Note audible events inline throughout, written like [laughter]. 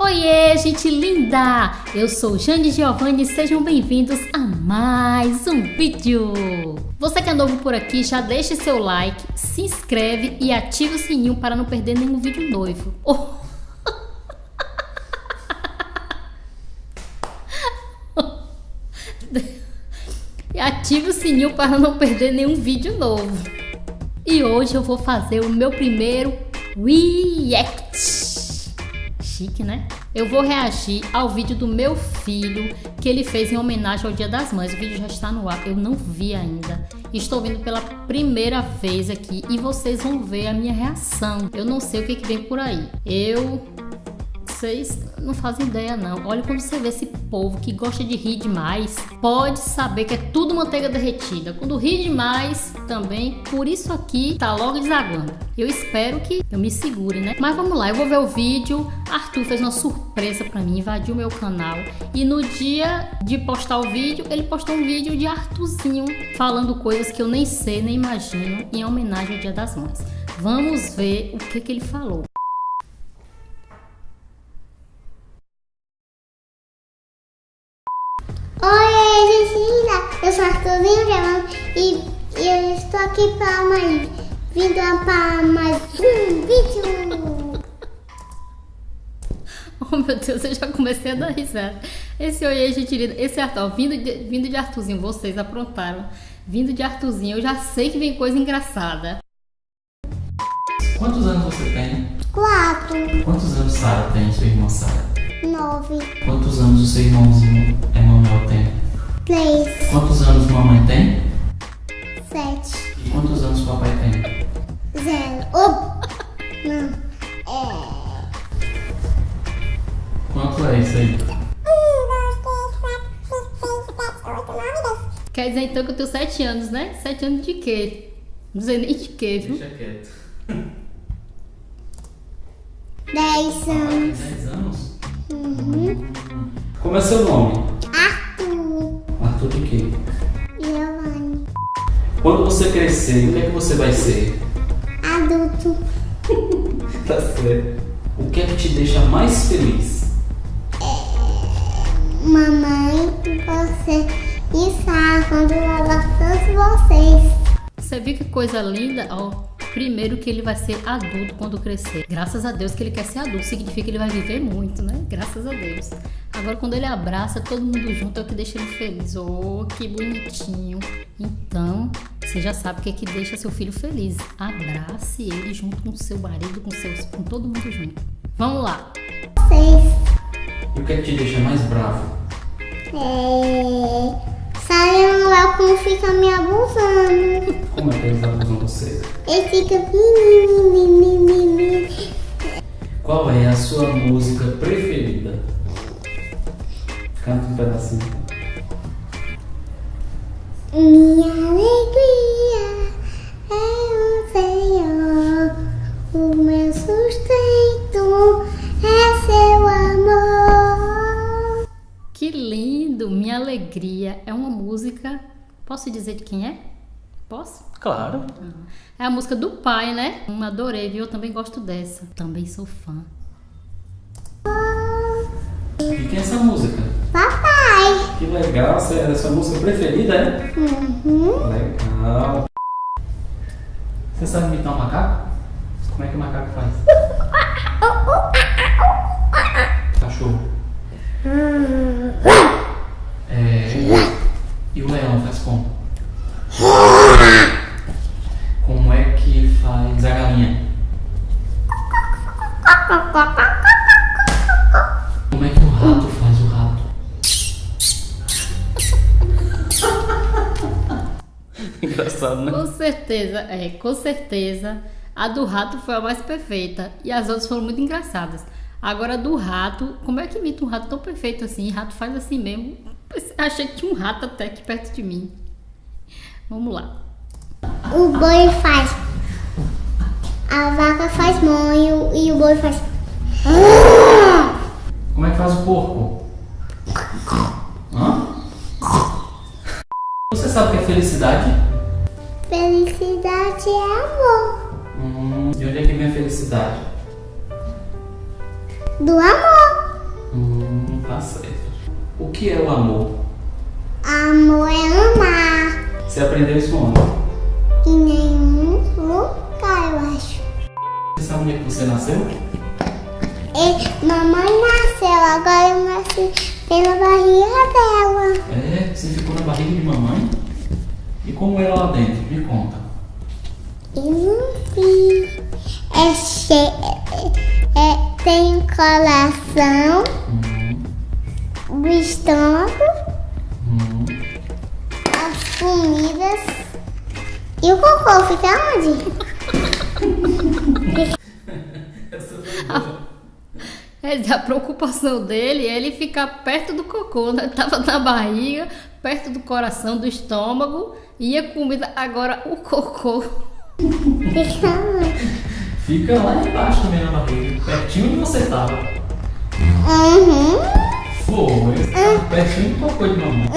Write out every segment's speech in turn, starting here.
Oiê, gente linda! Eu sou Jane Giovanni e sejam bem-vindos a mais um vídeo! Você que é novo por aqui, já deixe seu like, se inscreve e ative o sininho para não perder nenhum vídeo novo. Oh. [laughs] e ative o sininho para não perder nenhum vídeo novo. E hoje eu vou fazer o meu primeiro React chique, né? Eu vou reagir ao vídeo do meu filho que ele fez em homenagem ao Dia das Mães. O vídeo já está no ar, eu não vi ainda. Estou vendo pela primeira vez aqui e vocês vão ver a minha reação. Eu não sei o que, que vem por aí. Eu vocês não fazem ideia não. Olha quando você vê esse povo que gosta de rir demais, pode saber que é tudo manteiga derretida. Quando ri demais, também, por isso aqui tá logo desaguando. Eu espero que eu me segure, né? Mas vamos lá, eu vou ver o vídeo. Arthur fez uma surpresa para mim, invadiu meu canal. E no dia de postar o vídeo, ele postou um vídeo de Arthurzinho falando coisas que eu nem sei, nem imagino, em homenagem ao Dia das Mães. Vamos ver o que, que ele falou. Aqui para mais, vindo para mais um vídeo! [laughs] Oh meu Deus, eu já comecei a dar risada. Esse oi, gente linda, esse Arthur, vindo de, vindo de Arthurzinho, vocês aprontaram. Vindo de Arthurzinho, eu já sei que vem coisa engraçada. Quantos anos você tem? Quatro. Quantos anos Sara tem, sua irmã Sara? Nove. Quantos anos o seu irmãozinho Emanuel tem? Três. Quantos anos mamãe tem? Sete. E quantos anos papai tem? Zero. Oh! Não. É. Quanto é isso aí? Quer dizer então que eu tenho sete anos, né? Sete anos de quê? Não sei nem de quê, viu? Deixa quieto. Dez Tem anos. 10 anos? Uhum. Como é seu nome? Quando você crescer, o que é que você vai ser? Adulto. [laughs] Tá certo. O que é que te deixa mais feliz? Mamãe, você e Sara quando eu gosto de vocês. Você viu que coisa linda? Ó, primeiro que ele vai ser adulto quando crescer. Graças a Deus que ele quer ser adulto, significa que ele vai viver muito, né? Graças a Deus. Agora quando ele abraça todo mundo junto é o que deixa ele feliz. Oh, que bonitinho. Então, você já sabe o que é que deixa seu filho feliz. Abrace ele junto com seu marido, com seus, com todo mundo junto. Vamos lá. Vocês. E o que é que te deixa mais bravo? É... Sara Manuel como fica me abusando. Como é que eles abusam você? Ele fica... Qual é a sua música preferida? Canta um pedacinho. Minha alegria é o Senhor, o meu sustento é seu amor. Que lindo! Minha alegria é uma música. Posso dizer de quem é? Posso? Claro. É a música do pai, né? Hum, adorei, viu? Eu também gosto dessa. Também sou fã. E quem é essa música? Que legal, essa é a sua música preferida, é? Uhum. Legal. Você sabe imitar um macaco? Como é que o macaco faz? [laughs] Cachorro. É... E o leão faz como? Como é que faz a galinha? Como é que o rato faz o rato? Engraçado, né? Com certeza, é, com certeza. A do rato foi a mais perfeita. E as outras foram muito engraçadas. Agora, a do rato, como é que imita um rato tão perfeito assim? Rato faz assim mesmo. Achei que tinha um rato até aqui perto de mim. Vamos lá. O boi faz. A vaca faz monho e o boi faz. Como é que faz o porco? Hã? Você sabe o que é felicidade? Felicidade é amor. Hum, de onde é que vem a felicidade? Do amor. que é o amor? Amor é amar. Você aprendeu isso onde? Em nenhum lugar, eu acho. Você sabe onde é que você nasceu? E mamãe nasceu, agora eu nasci pela barriga dela. É, você ficou na barriga de mamãe? E como é lá dentro? Me conta. Eu não vi. É cheio. É, é- tem o coração, Hum, o estômago, hum. as comidas. E o cocô fica onde? É, a preocupação dele é ele ficar perto do cocô, né? Tava na barriga, perto do coração, do estômago, e a comida, agora o cocô. Fica lá embaixo também na barriga, pertinho onde você tava. Uhum. Foi, tava pertinho do cocô de mamãe.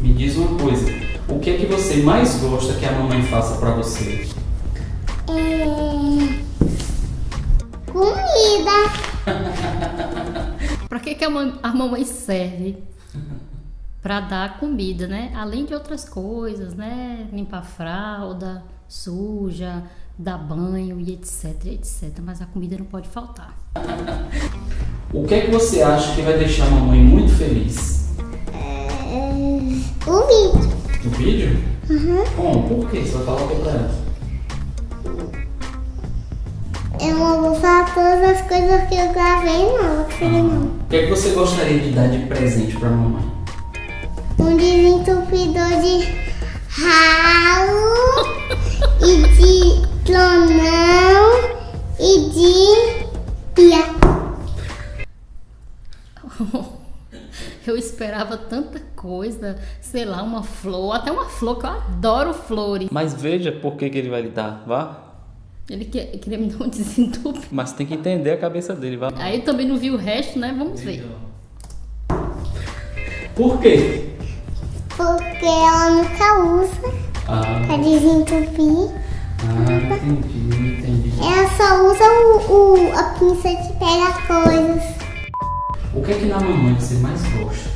Me diz uma coisa, o que é que você mais gosta que a mamãe faça pra você? É... Comida. [laughs] Pra que, que a, mam- a mamãe serve? Pra dar comida, né? Além de outras coisas, né? Limpar a fralda, suja, dar banho e etc, etc. Mas a comida não pode faltar. [laughs] O que é que você acha que vai deixar a mamãe muito feliz? É... O vídeo. No vídeo? Como? Por quê? Você vai falar o que pra ela? Eu não vou falar todas as coisas que eu gravei, não. Filho, não. O que é que você gostaria de dar de presente pra mamãe? Um desentupidor de ralo e de clonão e de pia. [laughs] Eu esperava tanta coisa, sei lá, uma flor, até uma flor, que eu adoro flores. Mas veja por que, que ele vai lhe dar, vá. Ele que- queria me dar um [laughs] desentupido. Mas tem que entender a cabeça dele, vá. Aí eu também não vi o resto, né? Vamos ver. Por quê? Porque ela nunca usa Ah, pra desentupir. ah entendi, entendi. Ela só usa o, o- a pinça de pegar coisas. O que é que na mamãe você mais gosta?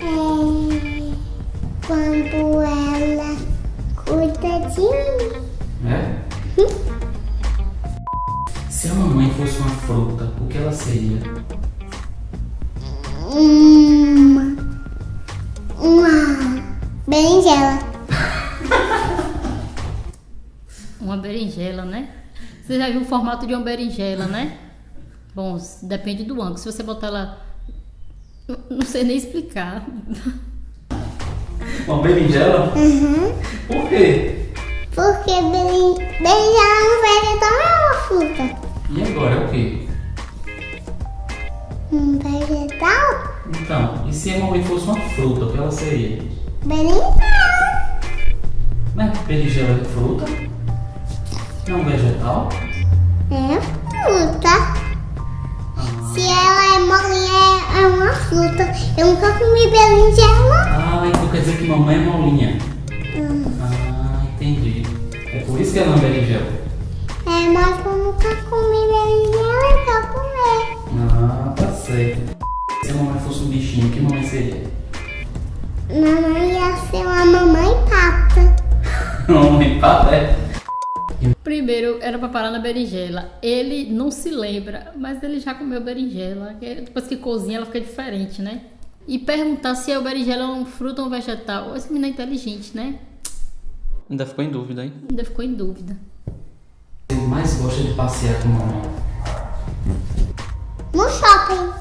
É, quando ela cuida de mim. É? Se a mamãe fosse uma fruta, o que ela seria? Uma. Berinjela. Uma berinjela, né? Você já viu o formato de uma berinjela, né? Bom, depende do ângulo. Se você botar ela. Não sei nem explicar. Uma berinjela? Uhum. Por quê? Porque berin... berinjela é um vegetal, não é uma fruta. E agora é o quê? Um vegetal? Então, e se a mamãe fosse uma fruta, o que ela seria? Berinjela. Mas berinjela é fruta? É um vegetal? É fruta. Ah, Se ela é molinha, é- é uma fruta. Eu nunca comi berinjela. Ah, então quer dizer que mamãe é molinha. Hum. Ah, entendi. É por isso que ela é berinjela. É, mas eu nunca comi berinjela pra comer. Ah, tá certo. Se a mamãe fosse um bichinho, que mamãe seria? Mamãe É? Primeiro era pra parar na berinjela. Ele não se lembra, mas ele já comeu berinjela. que Depois que cozinha, ela fica diferente, né? E perguntar se a berinjela é um fruto ou um vegetal. Esse menino é inteligente, né? Ainda ficou em dúvida, hein? Ainda ficou em dúvida. Você mais gosta de passear com mamãe? No shopping.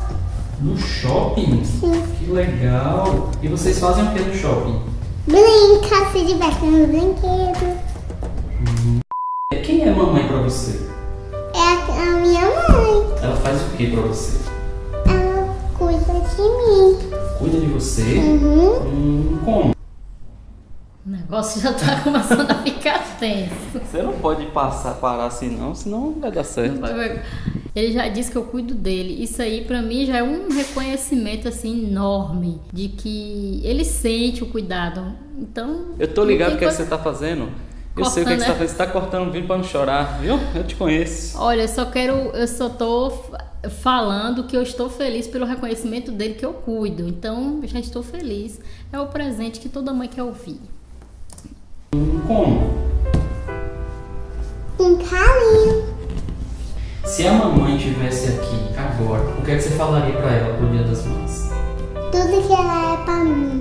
No shopping? Sim. Que legal! E vocês fazem o que no shopping? Brinca, se diverte nos brinquedos. Você? É a, a minha mãe. Ela faz o que pra você? Ela cuida de mim. Cuida de você? Uhum. Hum, como? O negócio já tá começando a ficar tenso. Você não pode passar, parar assim não, senão não vai dar certo. Ele já disse que eu cuido dele. Isso aí pra mim já é um reconhecimento assim enorme de que ele sente o cuidado. Então, Eu tô ligado tem o que, é que você tá fazendo. Eu sei o que, é que você tá Cortando, fazendo. Você tá cortando o vídeo pra não chorar, viu? Eu te conheço. Olha, eu só quero, eu só tô falando que eu estou feliz pelo reconhecimento dele que eu cuido. Então, já estou feliz. É o presente que toda mãe quer ouvir. Como? Um carinho. Se a mamãe estivesse aqui agora, o que, é que você falaria pra ela pro Dia das Mães? Tudo que ela é pra mim.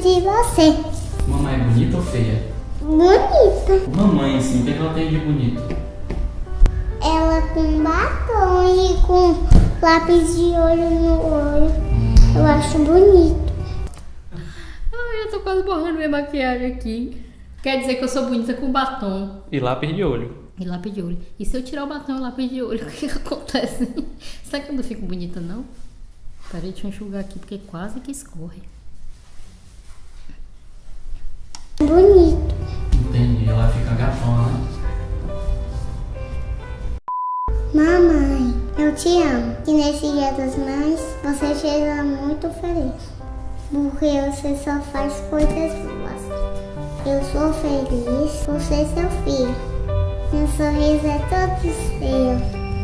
De você. Mamãe é bonita ou feia? Bonita. Mamãe, assim, o que, é que ela tem de bonito? Ela com batom e com lápis de olho no olho. Eu acho bonito. Ai, eu tô quase borrando minha maquiagem aqui. Quer dizer que eu sou bonita com batom E lápis de olho. e lápis de olho. E se eu tirar o batom e o lápis de olho, [laughs] o que, que acontece? Será que eu não fico bonita, não? Peraí, deixa eu enxugar aqui, porque quase que escorre. Bonito. Entendi, ela fica gatona, né? Mamãe, eu te amo. E nesse dia das mães, você seja muito feliz. Porque você só faz coisas boas. Eu sou feliz por ser seu filho. Meu sorriso é todo seu.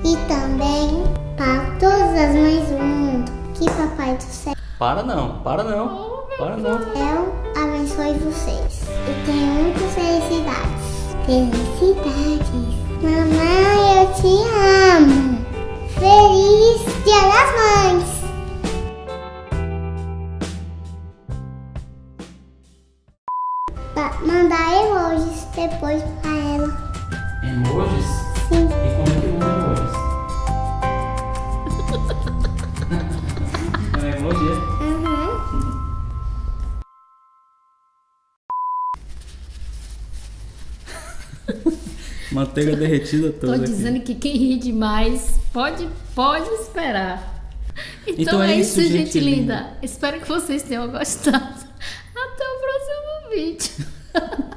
E também para todas as mães do mundo. Que Papai do Céu Para não, para não. Para não. abençoe vocês. E tenham muitas felicidades. Felicidades. Mamãe, eu te amo. Feliz Dia das Mães. Mandar emojis depois pra ela. Emojis? Sim. E como é que usa emojis? [laughs] é um emoji, é? Manteiga derretida Tô toda. aqui. dizendo que quem ri demais pode, pode esperar. Então, Então é é isso, gente gente linda. Espero que vocês tenham gostado. Até o próximo vídeo. [laughs]